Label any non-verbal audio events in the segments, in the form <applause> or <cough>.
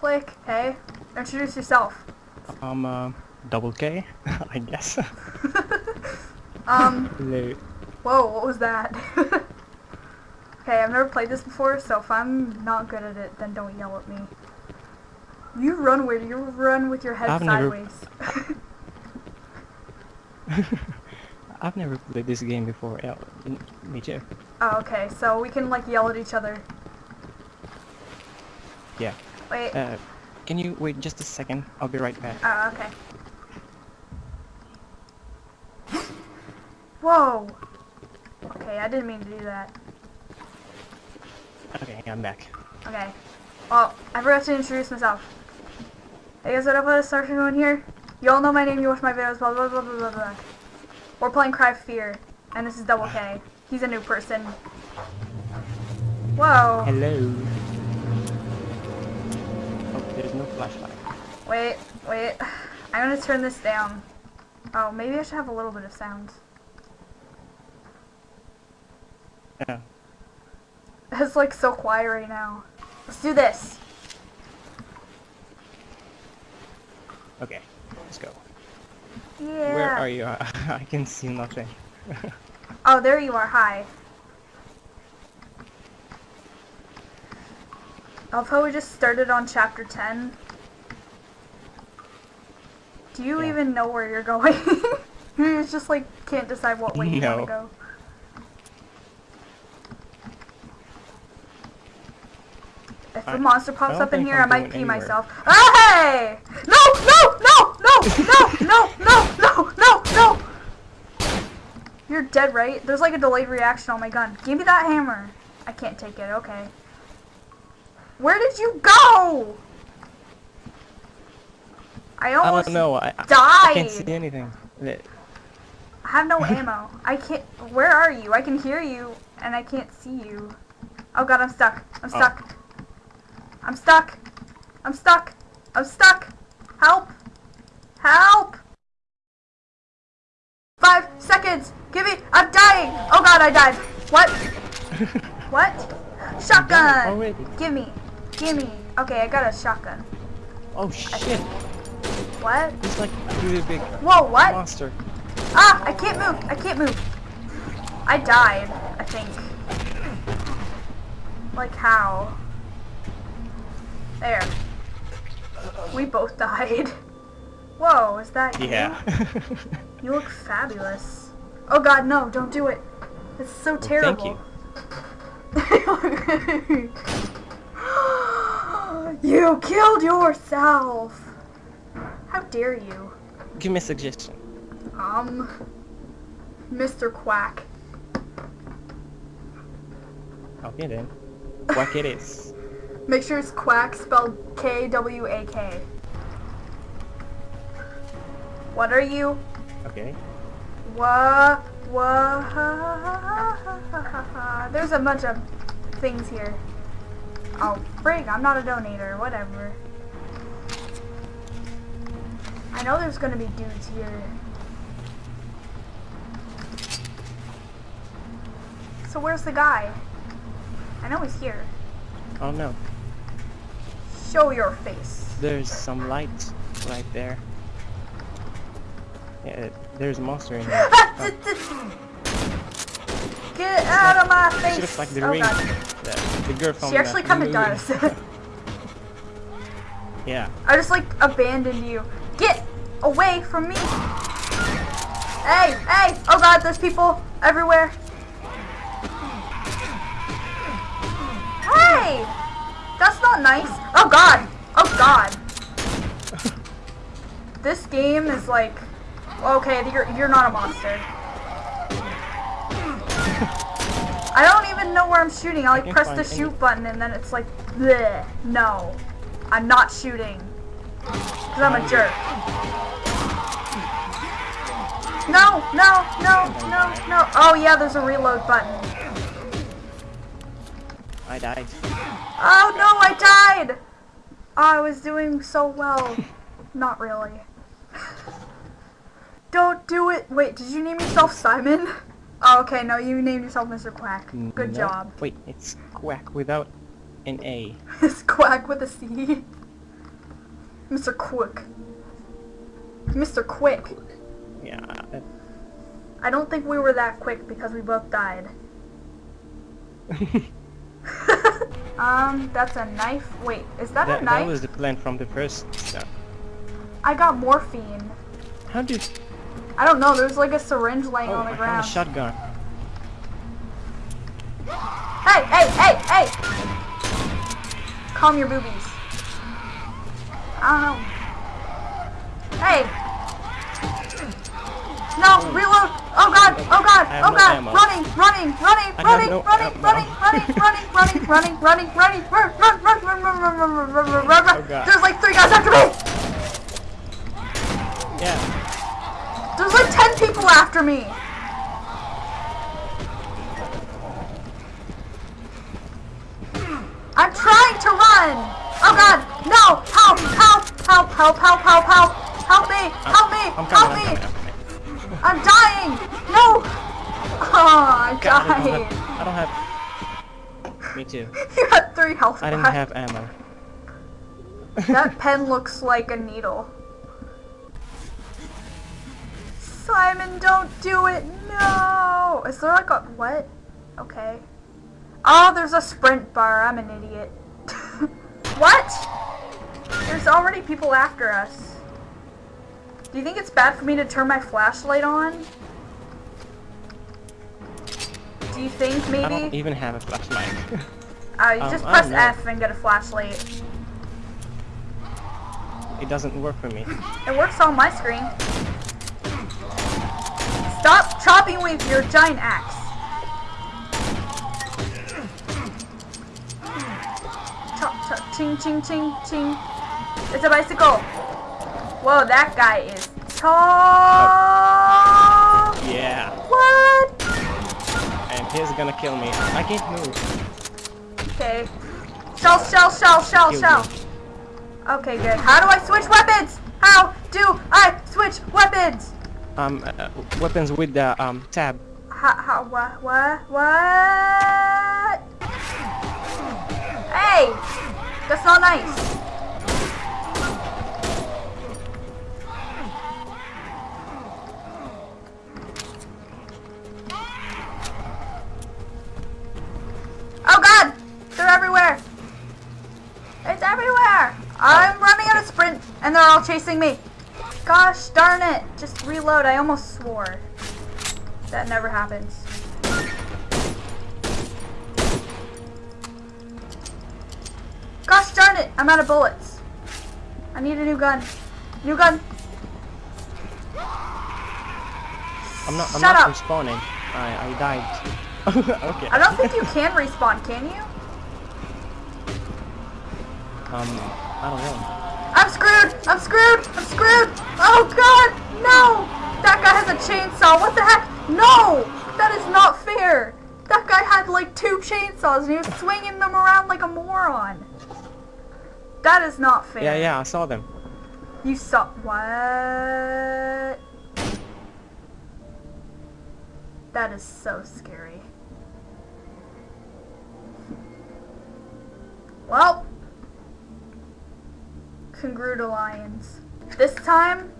Click. Hey, introduce yourself. Um, uh, double K, <laughs> I guess. <laughs> Um, Hello. whoa, what was that? <laughs> okay, I've never played this before, so if I'm not good at it, then don't yell at me. You run weird. You run with your head I've never- sideways. I've never played this game before. Yeah, me too. oh, okay, so we can like yell at each other. Yeah. Wait. Uh, can you wait just a second? I'll be right back. Oh, okay. Whoa! Okay, I didn't mean to do that. Okay, I'm back. Okay. Well, I forgot to introduce myself. Hey guys, what up? Is Starship going here? You all know my name, you watch my videos, blah blah blah blah blah blah. We're playing Cry of Fear, and this is Double K. He's a new person. Whoa! Hello. Flashlight. Wait, wait. I'm gonna turn this down. Oh, maybe I should have a little bit of sound. Yeah. It's like so quiet right now. Let's do this. Okay, let's go. Yeah. Where are you? <laughs> I can see nothing. <laughs> Oh, there you are. Hi. I love how we just started on chapter 10. Do you yeah. even know where you're going? <laughs> you just like can't decide what way you want to go. If a monster pops up in here, I might pee anywhere. myself. Oh, hey! No! No! No! No! no! No! No! No! No! No! You're dead, right? There's like a delayed reaction on my gun. Give me that hammer. I can't take it. Okay. Where did you go? I I almost don't know. I, I- I can't see died. anything. I have no <laughs> ammo. I can't. Where are you? I can hear you, and I can't see you. Oh god, I'm stuck. I'm Oh. stuck. I'm stuck. I'm stuck. I'm stuck. Help! Help! Five seconds. Give me. I'm dying. Oh god, I died. What? <laughs> What? Shotgun. Give me. Give me. Okay, I got a shotgun. Oh shit! What? It's like really big Whoa, what? monster. Ah, I can't move. I can't move. I died, I think. Like how? There. We both <laughs> died. Whoa, is that you? Yeah. <laughs> You look fabulous. Oh god, no, don't do it. It's so thank terrible. you. <laughs> you killed yourself. How dare you? Give me a suggestion. Um, Mr. Quack. Okay then. Quack it is. <laughs> Make sure it's Quack spelled K W A K. What are you? Okay. Wha wha There's a bunch of things here. Oh, frig, I'm not a donator, whatever. I know there's gonna be dudes here. So where's the guy? I know he's here. Oh no. Show your face. There's some light right there. Yeah, there's a monster in there. <laughs> Oh, Get out of my she face! looks like the oh ring. god. The, the girl from She actually kind of does. Yeah. I just like abandoned you. Get away from me! Hey, hey! Oh god, there's people everywhere. Hey! That's not nice. Oh god! Oh god! <laughs> This game is like, okay, you're you're not a monster. I don't even know where I'm shooting. I like can press the find any- shoot button and then it's like, bleh. No, I'm not shooting. Cause I'm a jerk. No, no, no, no, no. Oh yeah, there's a reload button. I died. Oh no, I died! Oh, I was doing so well. <laughs> Not really. Don't do it. Wait, did you name yourself Simon? Oh, okay, no, you named yourself Mr. Quack. Good No. job. Wait, it's quack without an A. <laughs> It's Quack with a C. Mr. Quick. Mr. Quick. Yeah. I don't think we were that quick because we both died. <laughs> <laughs> um, that's a knife. Wait, is that, that, a knife? that was the plan from the first step. I got morphine. How did? I don't know, there's like a syringe laying Oh, on the I found a ground. shotgun. Hey, hey, hey, hey! Calm your boobies. I don't know. Hey! No, reload! Oh god, oh god, oh no god! ammo. Running, running, running, running, no running, ammo. running, running, running, running, running, running, running, run, run, run, run, run, run, run, run, run, run, run, Oh, run. God. There's like three guys after me! Yeah. after me. I'm trying to run. Oh God, no, help, help, help, help, help, help, help. Help me, help me, I'm help me. I'm, dying. No. Oh, I died. I don't have. Me too. <laughs> you had three health. I didn't back. have ammo. that pen looks like a needle. Simon, don't do it! No! Is there like a what? Okay. Oh, there's a sprint bar. I'm an idiot. <laughs> what? There's already people after us. Do you think it's bad for me to turn my flashlight on? Do you think maybe? I don't even have a flashlight. Uh, <laughs> you Um, just press. F and get a flashlight. it doesn't work for me. It works on my screen. Stop chopping with your giant axe. Chop, chop, ching, ching, ching, ching. It's a bicycle. Whoa, that guy is tall. Yeah. What? And he's gonna kill me. I can't move. Okay. Shell, shell, shell, shell, Killed shell. me. Okay, good. How do I switch weapons? How do I switch weapons? Um, uh, weapons with the um tab. How, how, what, what, what? Hey! That's not nice. Oh god! They're everywhere! It's everywhere! I'm running out of sprint and they're all chasing me. Gosh darn it! Just reload. I almost swore. That never happens. Gosh darn it! I'm out of bullets. I need a new gun. New gun. I'm not. I'm Shut not up. respawning. I I died. <laughs> okay. I don't think you can respawn, can you? Um, I don't know. I'm screwed! I'm screwed! I'm screwed! Oh god! No! That guy has a chainsaw! What the heck? No! That is not fair! That guy had like two chainsaws and he was swinging them around like a moron. That is not fair. Yeah, yeah, I saw them. You saw what? That is so scary. Well, congruent lions. This time,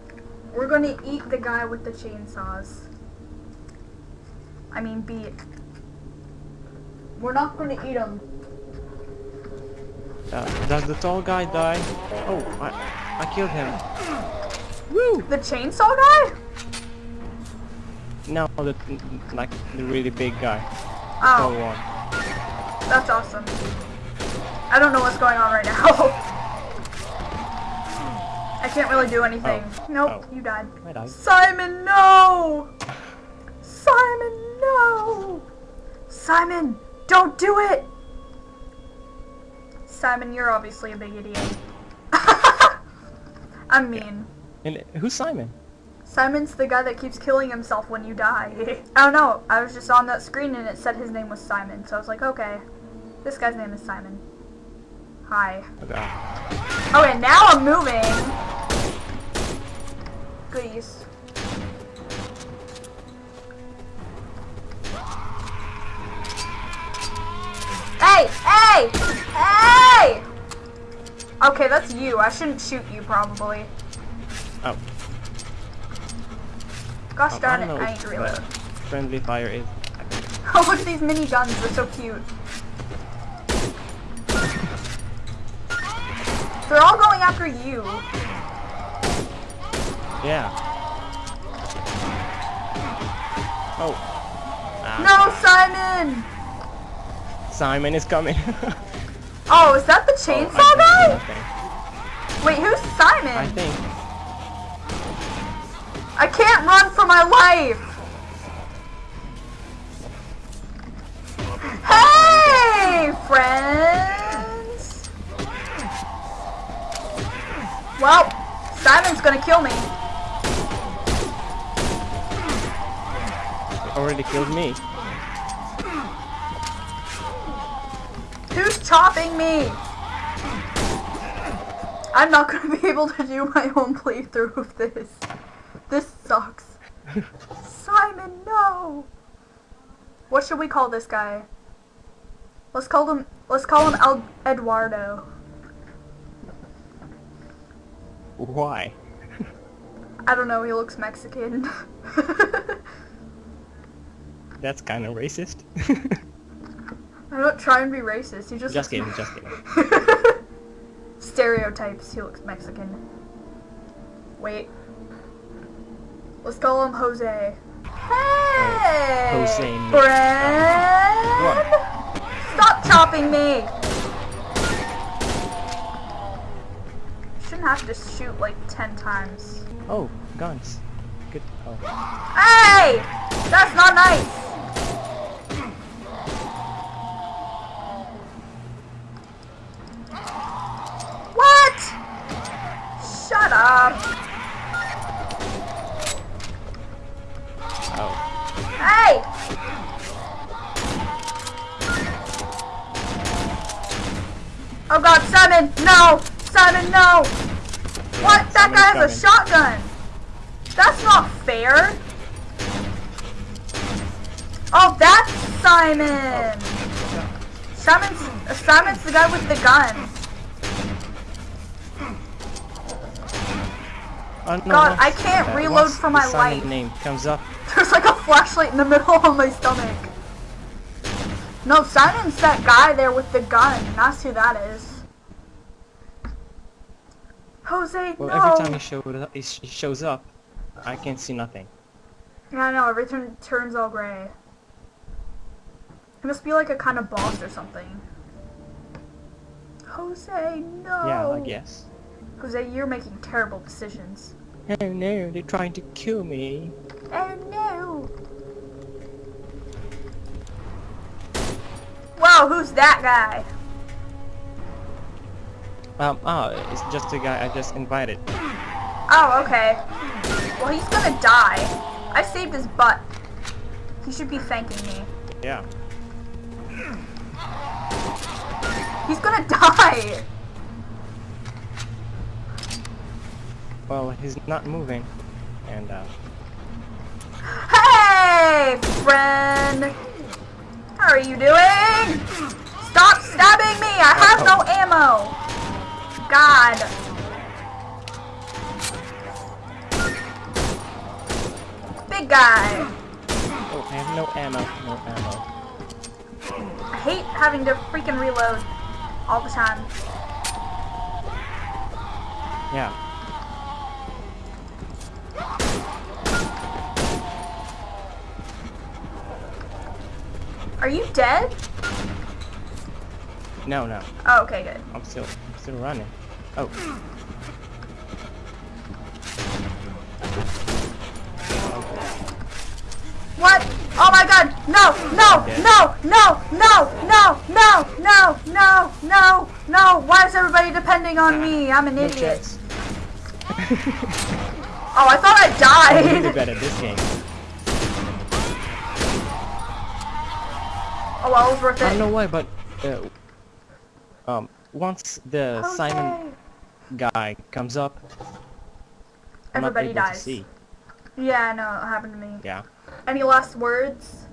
we're gonna eat the guy with the chainsaws. I mean, beat. We're not gonna eat him. Uh, does the tall guy die? Oh, I I killed him. Woo! The chainsaw guy? No, the like the really big guy. Tall Oh, one. that's awesome. I don't know what's going on right now. <laughs> I can't really do anything. Oh. Nope, Oh. you died. I died. Simon, no! Simon, no! Simon, don't do it! Simon, you're obviously a big idiot. <laughs> I'm mean. And who's Simon? Simon's the guy that keeps killing himself when you die. <laughs> I don't know. I was just on that screen and it said his name was Simon, so I was like, okay, this guy's name is Simon. Hi. Ah. Oh, God. Okay, now I'm moving. Goodies. Hey! Hey! Hey! Okay, that's you. I shouldn't shoot you, probably. Oh. Gosh Oh, darn I it, I need to reload. friendly fire is. <laughs> Oh, look at these mini guns. They're so cute. They're all going after you. Yeah. Oh. Ah, No, Simon! Simon is coming. <laughs> Oh, is that the Oh, chainsaw think guy? nothing. Wait, who's Simon? I think. I can't run for my life! Hey, friends! Well, Simon's gonna kill me. Already killed me. Who's chopping me? I'm not gonna be able to do my own playthrough of this. This sucks. Simon, no! What should we call this guy? Let's call him. Let's call him El Eduardo. Why? I don't know. He looks Mexican. <laughs> That's kind of racist. <laughs> I'm not trying to be racist. He just. just kidding, just kidding. <laughs> Stereotypes. He looks Mexican. Wait. Let's call him Jose. Hey, Jose friend. What? Stop chopping me. Shouldn't have to shoot like ten times. Oh, guns. Good. Oh. Hey, that's not nice. A shotgun! That's not fair! Oh, that's Simon! Simon's, Simon's the guy with the gun. Oh, no, God, I can't reload for my life. name comes up. There's like a flashlight in the <laughs> middle of my stomach. No, Simon's that guy there with the gun. That's who that is. Jose, Well, no. every time he, showed up, he, shows up, I can't see nothing. Yeah, I know. Everything turns all gray. He must be like a kind of boss or something. Jose, no. Yeah, I guess. Jose, you're making terrible decisions. Oh no, they're trying to kill me. Oh no. Wow, who's that guy? Um, oh, it's just a guy I just invited. Oh, okay. Well, he's gonna die. I saved his butt. He should be thanking me. Yeah. He's gonna <laughs> die! Well, he's not moving. And, uh, Hey, friend! How are you doing? Stop stabbing me! I have no ammo! God. Big guy. oh, I have no ammo, no ammo. I hate having to freaking reload all the time. Yeah. Are you dead? No, no, Oh, okay, good. I'm still, I'm still running. Oh. What? Oh my god! No! No! No! No! No! No! No! No! No! No! No! Why is everybody depending on me? I'm an idiot. <laughs> Oh, I thought I I'm really died. bad at this game. Oh well, it was worth it. I don't know why, but uh, um, once the Simon guy comes up, I'm Everybody dies. Yeah, I know. It happened to me. Yeah. Any last words?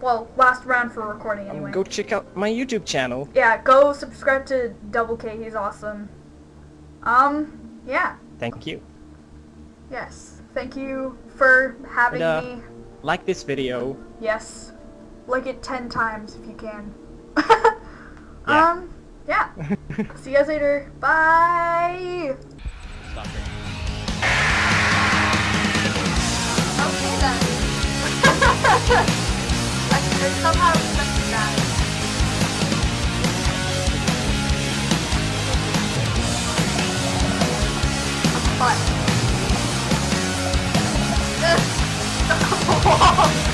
Well, last round for recording Um, anyway. go check out my YouTube channel. Yeah, go subscribe to Double K. He's awesome. Um, yeah. Thank you. Yes. Thank you for having And, uh, me. Like this video. Yes. Like it 10 times if you can. <laughs> Yeah. Um, yeah. <laughs> See you guys later. Bye. Stop it. Okay then. I could somehow expected that. <laughs> But. <laughs>